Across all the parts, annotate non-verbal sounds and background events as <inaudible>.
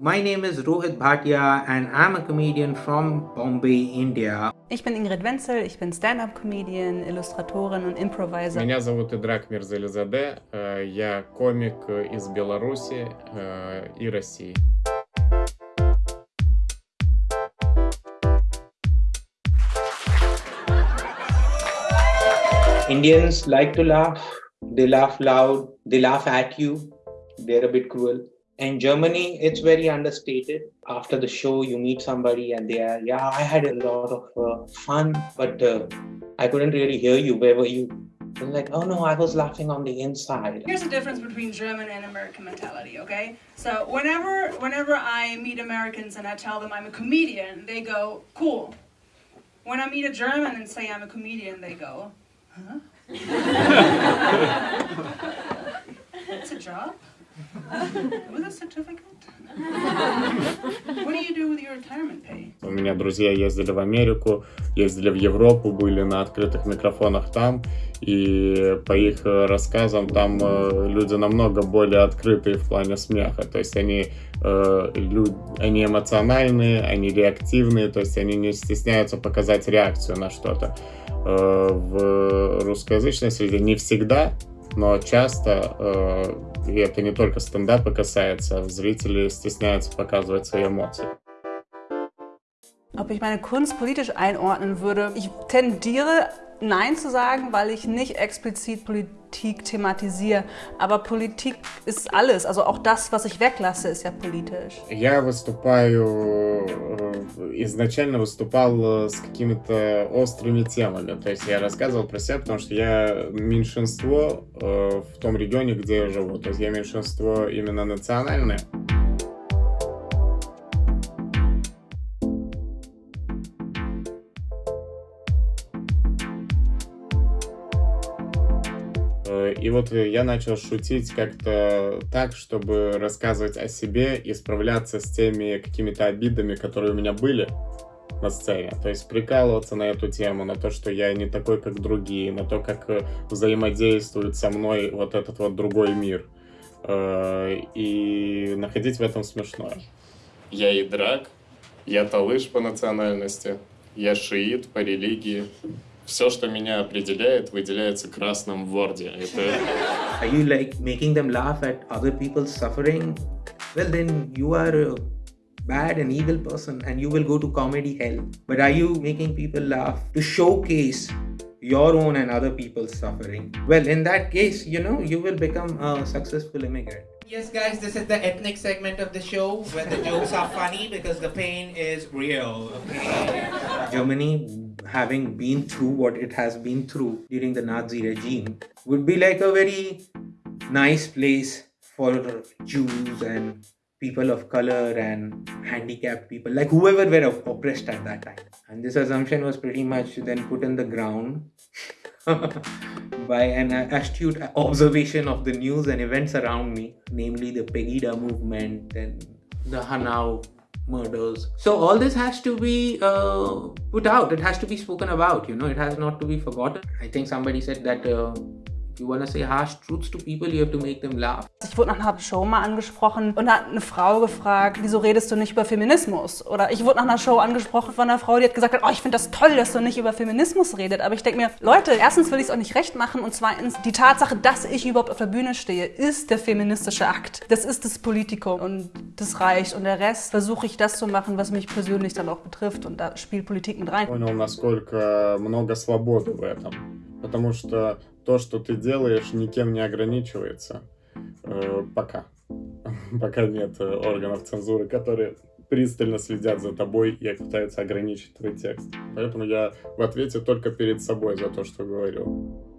My name is Rohit Bhatia and I'm a comedian from Bombay, India. Ich bin Ingrid Wenzel, ich bin Stand-Up-Comedian, Illustratorin und Improviser. Меня зовут Идрак Мирзализаде, я комик из Беларуси и России. Indians like to laugh. They laugh loud. They laugh at you. They're a bit cruel. In Germany, it's very understated. After the show, you meet somebody and they are, yeah, I had a lot of uh, fun, but uh, I couldn't really hear you. Where were you? And like, oh no, I was laughing on the inside. Here's the difference between German and American mentality, okay? So whenever whenever I meet Americans and I tell them I'm a comedian, they go, cool. When I meet a German and say I'm a comedian, they go, huh? <laughs> It's a job? У меня друзья ездили в Америку, ездили в Европу, были на открытых микрофонах там, и по их рассказам там э, люди намного более открытые в плане смеха, то есть они, э, люд, они эмоциональные, они реактивные, то есть они не стесняются показать реакцию на что-то. Э, в русскоязычной среде не всегда, но часто, э, и это не только стендапа касается, зрители стесняются показывать свои эмоции. Ob ich meine Kunst politisch einordnen würde? Ich tendiere Nein zu sagen, weil ich nicht explizit Politik thematisiere. Aber Politik ist alles. Also auch das, was ich weglasse, ist ja politisch. Я выступаю, изначально выступал с какими-то острыми темами. То есть я рассказывал про себя, потому что я меньшинство в том регионе, где я живу. То есть я меньшинство именно национальное. И вот я начал шутить как-то так, чтобы рассказывать о себе и справляться с теми какими-то обидами, которые у меня были на сцене. То есть прикалываться на эту тему, на то, что я не такой, как другие, на то, как э, взаимодействует со мной вот этот вот другой мир. Э, и находить в этом смешное. Я и драк, я талыш по национальности, я шиит по религии, все, что меня определяет, выделяется красным в Word. Это... <laughs> Are you like making them laugh at other people's suffering? Well, then you are a bad and evil person and you will go to comedy hell. But are you making people laugh to showcase your own and other people's suffering? Well, in that case, you know, you will become a successful immigrant. Yes, guys, this is the ethnic segment of the show where the jokes are funny because the pain is real. Okay? Germany having been through what it has been through during the Nazi regime, would be like a very nice place for Jews and people of color and handicapped people, like whoever were oppressed at that time. And this assumption was pretty much then put in the ground <laughs> by an astute observation of the news and events around me, namely the Pegida movement and the Hanau murders. So all this has to be uh, put out. It has to be spoken about. You know, it has not to be forgotten. I think somebody said that uh, you want to say harsh truths to people, you have to make them laugh. Ich wurde nach einer Show mal angesprochen und hat eine Frau gefragt, wieso redest du nicht über Feminismus? Oder ich wurde nach einer Show angesprochen von einer Frau, die hat gesagt, oh, ich finde das toll, dass du nicht über Feminismus redet. Aber ich denke mir, Leute, erstens will ich es euch nicht recht machen und zweitens, die Tatsache, dass ich überhaupt auf der Bühne stehe, ist der feministische Akt. Das ist das Politikum und das reicht. Und der Rest versuche ich das zu machen, was mich persönlich dann auch betrifft. Und da spielt Politik mit rein. Понял, насколько много свободы в этом. Потому что то, что ты делаешь, никем не ограничивается. Э, пока. <laughs> Пока нет э, органов цензуры, которые пристально следят за тобой и пытаются ограничить твой текст. Поэтому я в ответе только перед собой за то, что говорю.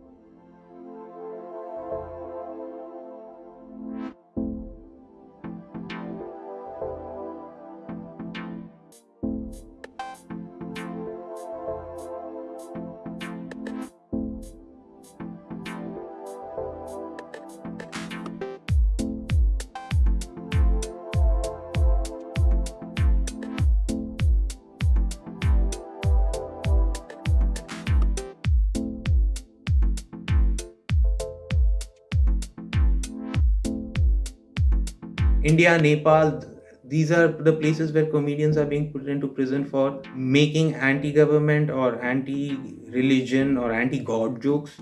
India, Nepal, these are the places where comedians are being put into prison for making anti-government or anti-religion or anti-god jokes.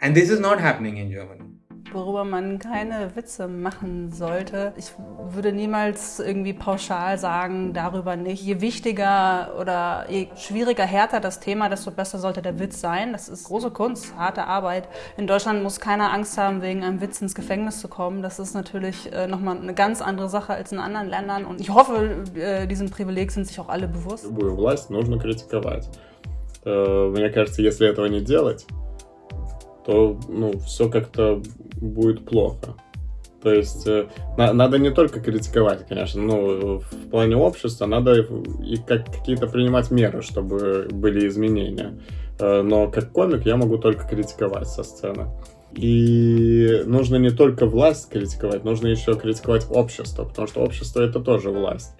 And this is not happening in germany worüber man keine Witze machen sollte. Ich würde niemals irgendwie pauschal sagen, darüber nicht. Je wichtiger oder je schwieriger, härter das Thema, desto besser sollte der Witz sein. Das ist große Kunst, harte Arbeit. In Deutschland muss keiner Angst haben, wegen einem Witz ins Gefängnis zu kommen. Das ist natürlich äh, nochmal eine ganz andere Sache als in anderen Ländern. Und ich hoffe, äh, diesem Privileg sind sich auch alle bewusst. Любую власть нужно критиковать. Э, Мне кажется, если этого не делать, то ну, все как-то будет плохо. То есть э, на- надо не только критиковать, конечно, ну, в плане общества надо и как какие-то принимать меры, чтобы были изменения. Э, Но как комик я могу только критиковать со сцены. И нужно не только власть критиковать, нужно еще критиковать общество, потому что общество это тоже власть.